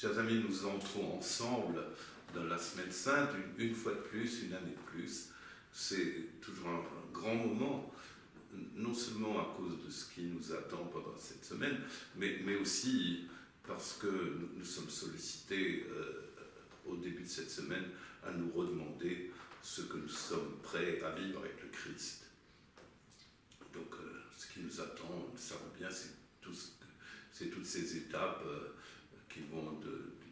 Chers amis, nous entrons ensemble dans la semaine sainte, une, fois de plus, une année de plus. C'est toujours un, grand moment, non seulement à cause de ce qui nous attend pendant cette semaine, mais, aussi parce que nous, sommes sollicités euh, au début de cette semaine à nous redemander ce que nous sommes prêts à vivre avec le Christ. Donc, euh, ce qui nous attend, nous savons bien, c'est toutes ces étapes euh, qui vont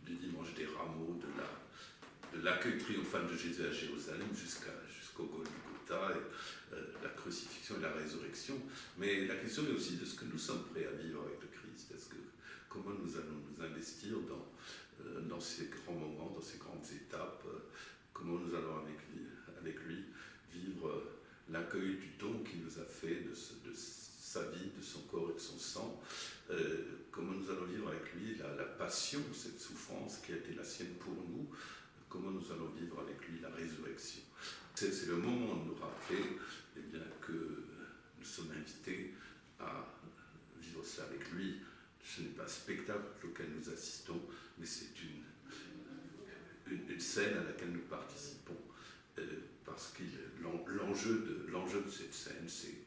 du dimanche des rameaux, de l'accueil triomphal de Jésus à Jérusalem jusqu'au Golgotha, et, euh, la crucifixion et la résurrection. Mais la question est aussi de ce que nous sommes prêts à vivre avec le Christ. Est-ce que, comment nous allons nous investir dans, dans ces grands moments, dans ces grandes étapes Comment nous allons avec lui, vivre l'accueil du don qu'il nous a fait de, de, sa vie, de son corps et de son sang euh, Comment nous allons vivre avec lui la, passion, cette souffrance qui a été la sienne pour nous Comment nous allons vivre avec lui la résurrection C'est le moment de nous rappeler eh bien, que nous sommes invités à vivre ça avec lui. Ce n'est pas un spectacle auquel nous assistons, mais c'est une une, scène à laquelle nous participons, euh, parce que l'enjeu de, l'enjeu de cette scène, c'est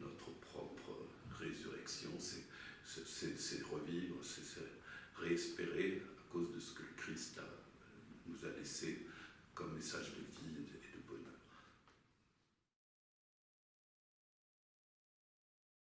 notre propre résurrection, c'est revivre, c'est réespérer à